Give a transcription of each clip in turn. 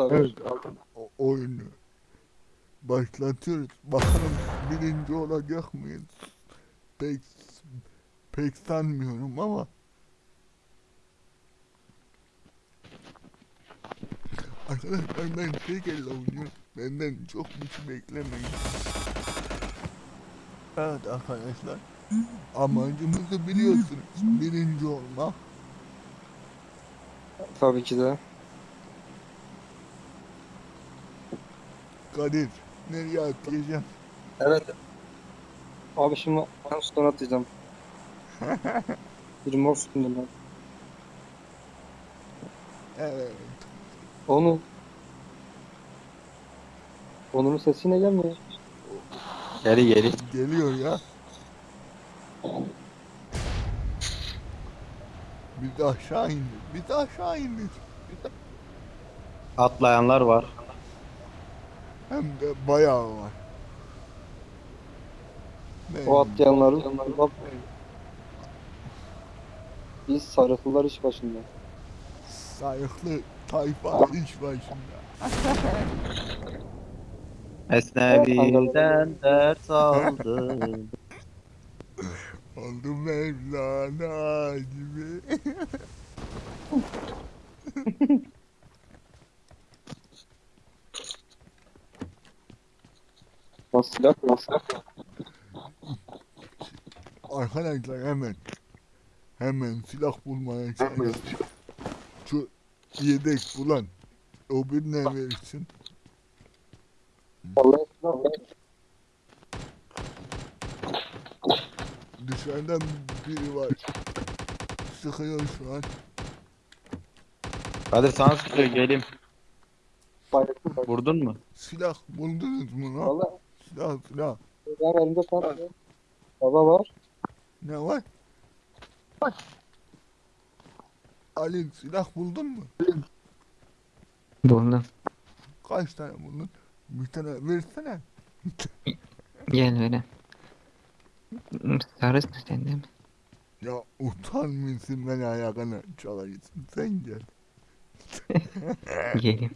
Evet, o oyunu başlatıyoruz. Bakalım birinci olacak mıyız? Pek pek sanmıyorum ama Arkadaşlar ben tek elle oynuyorum. Benden çok şey beklemeyin. Evet arkadaşlar. Amacımızı biliyorsunuz. Birinci olmak. Tabii ki de. Kadir. Nereye atlayacağım? Evet. Abi şimdi ben stone atacağım. Bir mor üstünde ben. Evet. Onu. Onur'un sesi yine gelmiyor. Geri geri. Geliyor ya. Biz aşağı indik. Biz aşağı indik. Biz- Atlayanlar var. Hem de bayağı var. Ne O atlayanları bak. Biz sarıklılar iş başında. Sayıklı tayfa iş başında. Esnevi'den ders aldım. Oldu Mevlana gibi. Silah nasıl? Arkadaşlar hemen hemen silah bulmaya çalışın. Şu yedek bulan o birine verirsin. Vallahi silah Dışarıdan biri var. Sıkıyor şu an. Kadir sana sıkıyor geleyim. Vurdun mu? Silah buldunuz mu lan? Vallahi Silah silah. var elimde var. Baba var. Ne var? Ali silah buldun mu? Buldum. Kaç tane buldun? Bir tane versene. Gel öyle. Sarısın sen değil mi? Ya utanmıyorsun beni ayağına çalaysın. Sen gel. Geleyim.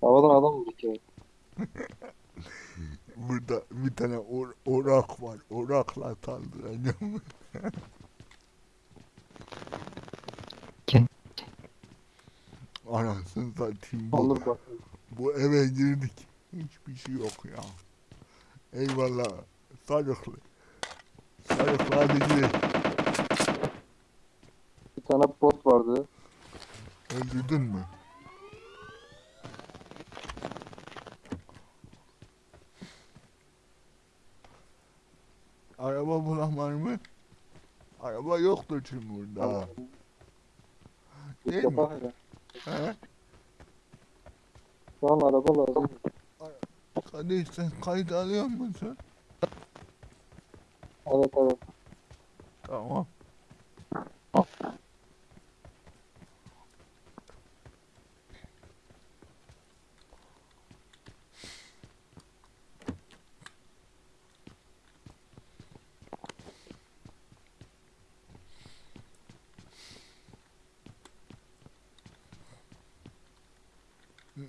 Havadan adam vurduk ya. Burada bir tane or orak var. Orakla saldıracağım. Gel. Anasını satayım bu. Onur bak. Bu eve girdik. Hiçbir şey yok ya. Eyvallah. Sarıklı. Sarıklı hadi gidelim. Bir tane bot vardı. Öldürdün mü? Araba bulan var mı? Araba yoktur çünkü burada. Değil mi? Yapar ya. He? Şu an araba lazım. Kadir sen kayıt alıyor musun? Evet evet. Tamam.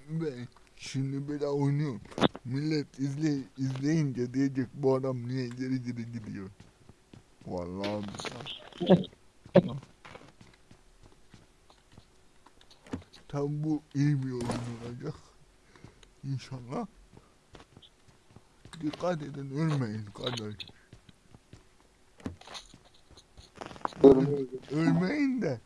Ben şimdi böyle oynuyorum. Millet izle, izleyince diyecek bu adam niye geri geri gidiyor. Vallahi billahi. Tabi bu iyi bir oyun olacak. İnşallah. Dikkat edin ölmeyin kardeş. Ölmeyin de.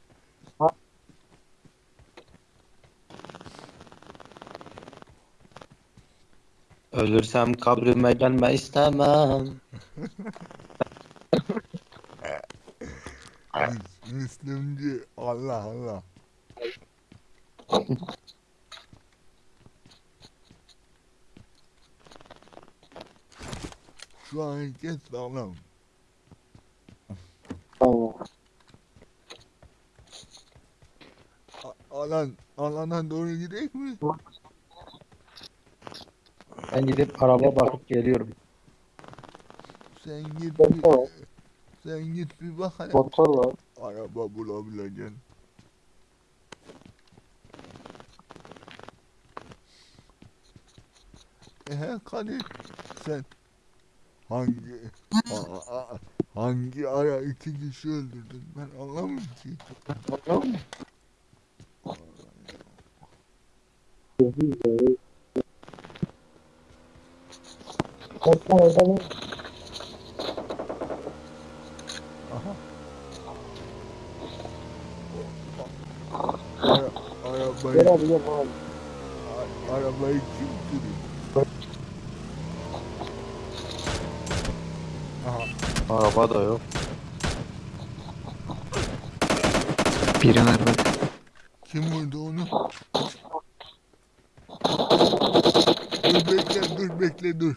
Ölürsem kabrime gelme istemem. Müs- Müslümcü Allah Allah. Şu an herkes sağlam. Alan, alana doğru gidelim mi? Ben gidip araba bakıp geliyorum. Sen git bir, sen git bir bak hele. motor var. Araba bulabileceksin. Ehe Kadir sen hangi a- a- hangi ara iki kişi öldürdün ben anlamıyorum ki. Motor mu? Aha. Ara, arabayı, Gel abi gel abi. arabayı kim sürüyor? Aha. Araba da yok. Biri var bak. Kim vurdu onu? Dur bekle dur bekle dur.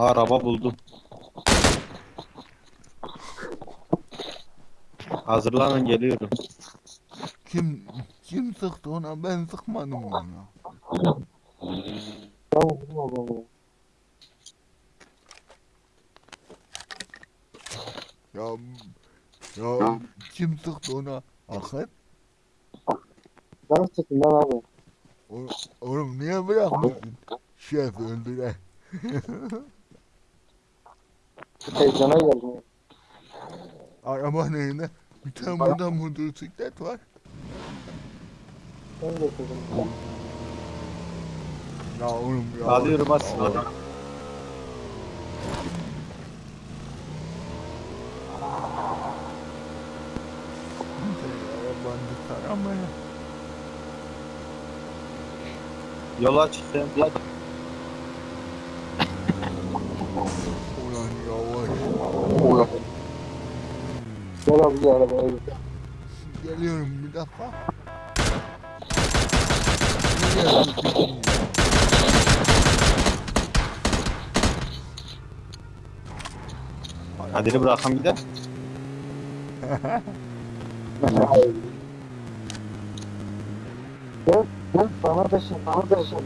Araba buldum. Hazırlanın geliyorum. Kim kim sıktı ona ben sıkmadım ona. Ya ya kim sıktı ona? Akın? Ben sıktım ben abi. Oğlum niye bırakmadın? Şef öldüre. Heyecana geldim. Araba neyine? Bir tane burada motosiklet var. Ben getirdim. Ya oğlum ya. Alıyorum as. Arabanı taramaya. Yola çık sen. Ulan Gel arabaya gel. Geliyorum bir dakika. Gidiyorsun? Kadir'i bırakalım gidelim. Gel gel bana da şey bana da şey.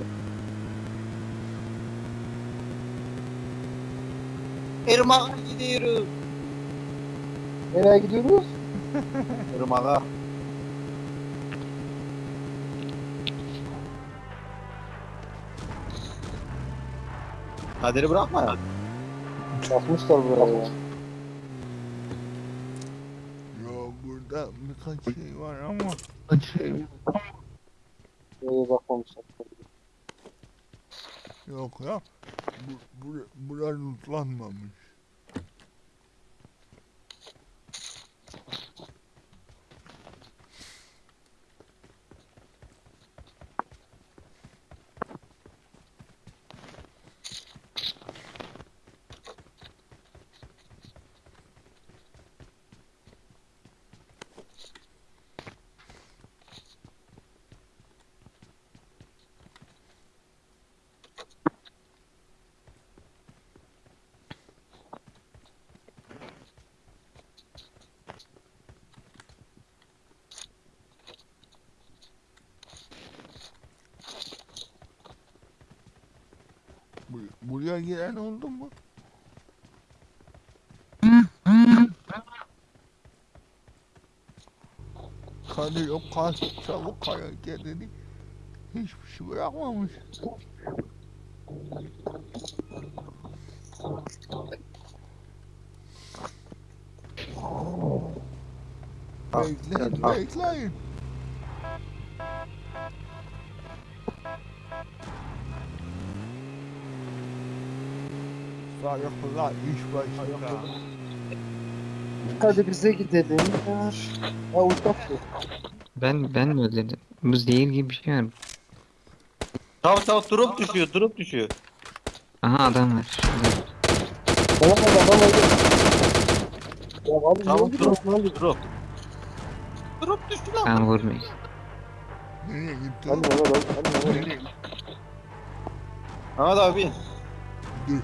Irmak'a gidiyoruz. Nereye gidiyoruz? Irmak'a. Kadir'i bırakma ya. Basmışlar buraya ya. Ya burada birkaç şey var ama. Nereye bakmamışlar. Yok ya. Bu, bu, buralar lootlanmamış. Buraya giren oldu mu? O kas çabuk hareketini hiçbir şey bırakmamış. Bekleyin, bekleyin. Sayıklar iş başında. Hadi bize gidelim. Ha uçak. Ben ben mi öldürdüm? Bu zehir gibi bir şey var. Tamam tamam drop düşüyor drop düşüyor. Aha adam var. Tamam adam öldü. Ya abi Tamam drop oldu? drop. Drop düştü lan. Ben vurmayayım. Nereye gitti? Hadi abi. Hadi Mehmet abi. Ahmet abi. Dur.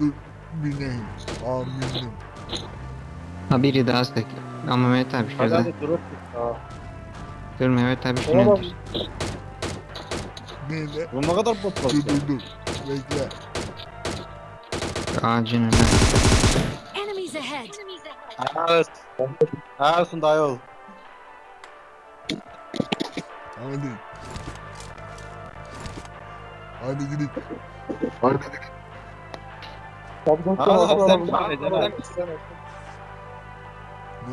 Dur. Bineyim. Aminim. Ha biri daha sık. Ama Mehmet abi şurada. hadi drop. Dur Mehmet abi şunu Mehmet öldür. abi. Nerede? Bu ne kadar bot Dur basıyor. dur dur. Bekle. Ağacın önüne. Enemies ahead. Evet. Ağasın dayı ol. Hadi. Hadi gidelim. Hadi gidelim. Abi dört Aa, son altı sen bir tane Ne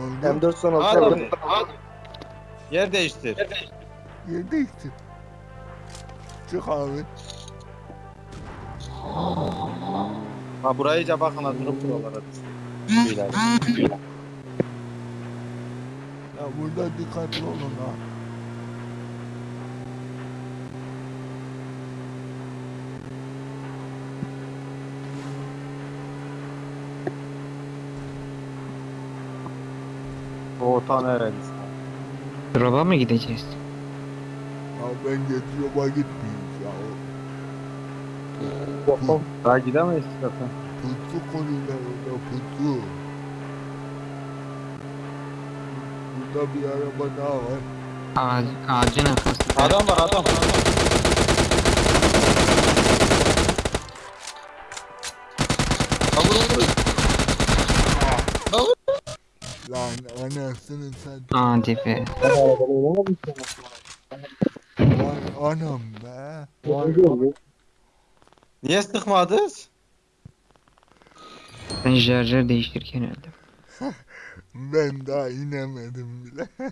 oldu? M4 son Hadi alalım. abi. Yer değiştir. Yer değişti. Çık abi. Ha burayı iyice bakın ha durup buralara. Beyler. Ya burada dikkatli olun ha. Tane Drop'a mı gideceğiz? Ya ben getiriyorma gitmeyeyim ya. Bakalım. Daha gidemeyiz zaten. Pusu koyuyorlar orada pusu. Burada bir araba daha var. Ağac, ağacın arkasında. Adam var adam. Ha vuruldu. Lan anasını sen. Hadi be. Vay anam be. Vay. Niye sıkmadınız? Ben şarjör değiştirirken öldüm. Ben daha inemedim bile.